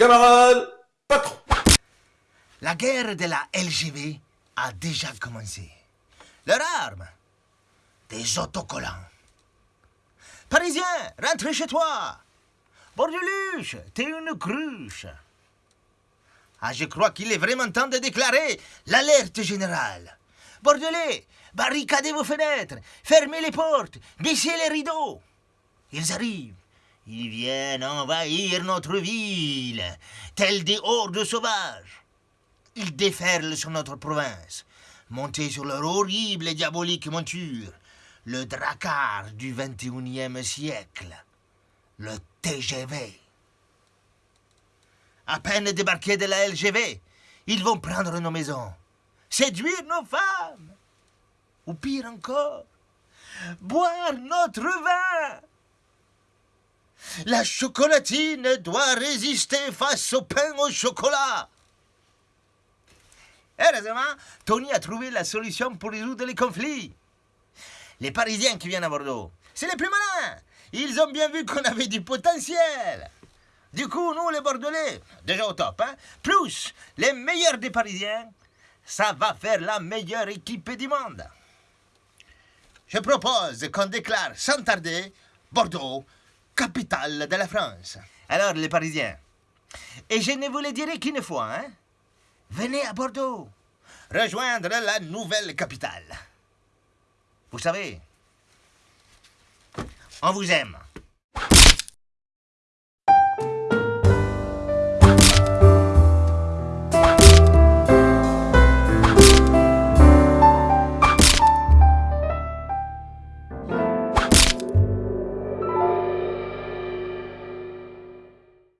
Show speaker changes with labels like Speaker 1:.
Speaker 1: Camarade, patron.
Speaker 2: La guerre de la LGV a déjà commencé. Leur arme Des autocollants. Parisien, rentre chez toi. Bordeluche, t'es une cruche. Ah, je crois qu'il est vraiment temps de déclarer l'alerte générale. Bordelais, barricadez vos fenêtres, fermez les portes, baissez les rideaux. Ils arrivent. Ils viennent envahir notre ville, tels des hordes sauvages. Ils déferlent sur notre province, montés sur leur horrible et diabolique monture, le dracar du 21e siècle, le TGV. À peine débarqués de la LGV, ils vont prendre nos maisons, séduire nos femmes, ou pire encore, boire notre vin. La chocolatine doit résister face au pain au chocolat. Heureusement, Tony a trouvé la solution pour résoudre les conflits. Les Parisiens qui viennent à Bordeaux, c'est les plus malins. Ils ont bien vu qu'on avait du potentiel. Du coup, nous, les Bordelais, déjà au top, hein, plus les meilleurs des Parisiens, ça va faire la meilleure équipe du monde. Je propose qu'on déclare sans tarder Bordeaux capitale de la France. Alors, les Parisiens, et je ne vous le dirai qu'une fois, hein, venez à Bordeaux, rejoindre la nouvelle capitale. Vous savez, on vous aime.